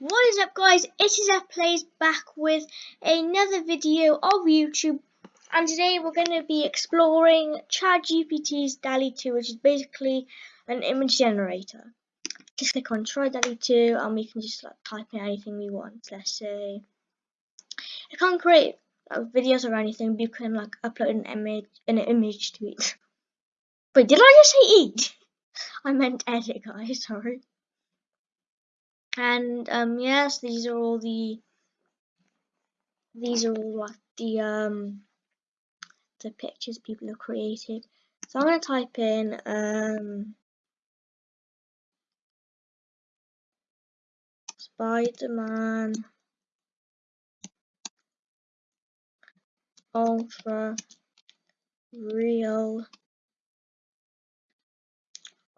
What is up guys, it is F Plays back with another video of YouTube and today we're going to be exploring ChatGPT's DALL-E 2 which is basically an image generator. Just click on try DALL-E 2 and we can just like type in anything we want. Let's say, I can't create uh, videos or anything but you can like upload an image, an image to it. Wait, did I just say eat? I meant edit guys, sorry and um yes these are all the these are all like the um the pictures people have created. So I'm going to type in um Spider-Man ultra real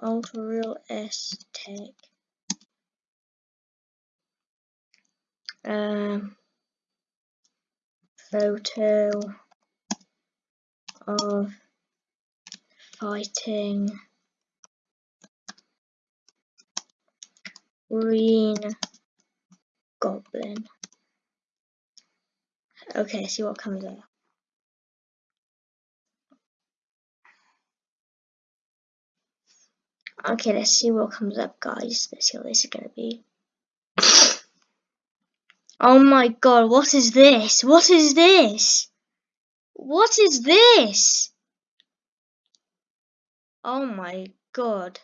ultra real aesthetic um, photo of fighting green goblin. Okay, see what comes up. Okay, let's see what comes up, guys. Let's see what this is going to be. Oh my god, what is this? What is this? What is this? Oh my god.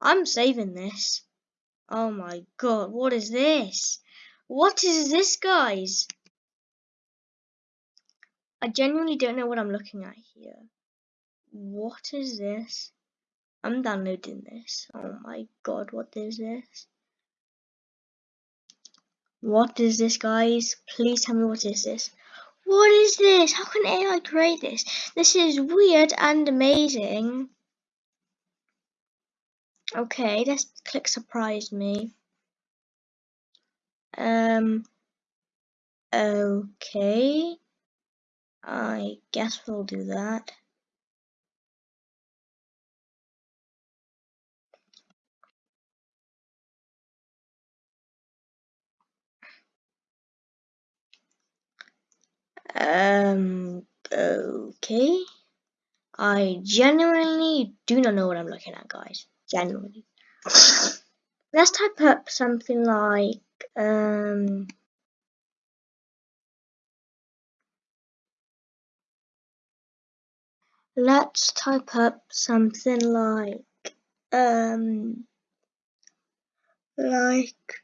I'm saving this. Oh my god, what is this? What is this, guys? I genuinely don't know what I'm looking at here. What is this? I'm downloading this. Oh my god, what is this? What is this, guys? Please tell me what is this. What is this? How can AI create this? This is weird and amazing. Okay, let's click surprise me. Um, okay. I guess we'll do that. Um, okay. I genuinely do not know what I'm looking at, guys. Genuinely. Let's type up something like, um, let's type up something like, um, like,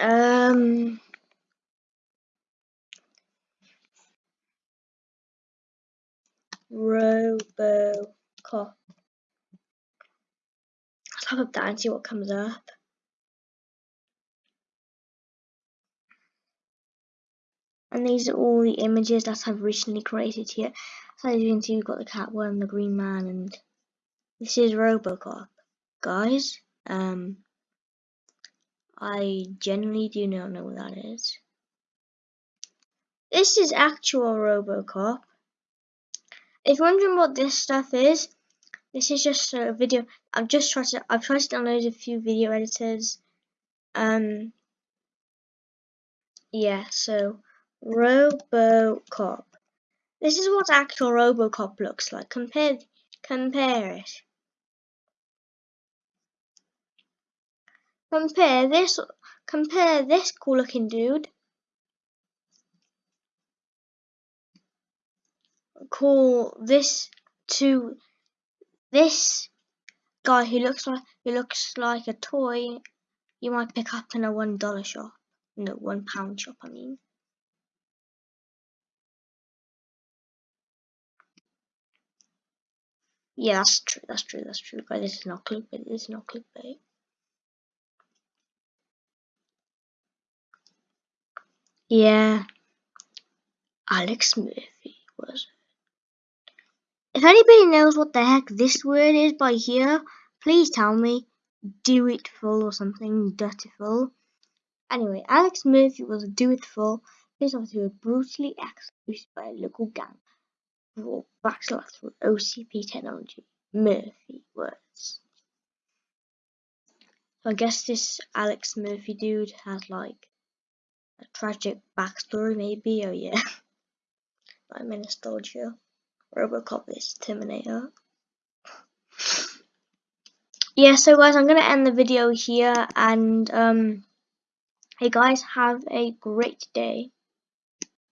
Um, Robocop. Let's type up that and see what comes up. And these are all the images that I've recently created here. So as you can see, we've got the Catwoman, the Green Man, and this is Robocop. Guys, um, I generally do not know what that is. This is actual Robocop. If you're wondering what this stuff is, this is just a video. I've just tried to. I've tried to download a few video editors. Um. Yeah. So, RoboCop. This is what actual RoboCop looks like. Compare. Compare it. Compare this compare this cool looking dude. Call this to this guy who looks like who looks like a toy you might pick up in a one dollar shop. No, one pound shop I mean. Yeah, that's true, that's true, that's true. Guys, this is not clickbait, this is not clickbait. Yeah, Alex Murphy was If anybody knows what the heck this word is by here, please tell me. Do it full or something, dutiful. Anyway, Alex Murphy was a do it full, pissed off brutally executed by a local gang for backslash through OCP technology. Murphy was. So I guess this Alex Murphy dude has like a tragic backstory, maybe. Oh yeah, in nostalgia. Robocop is Terminator. Yeah, so guys, I'm gonna end the video here, and um, hey guys, have a great day.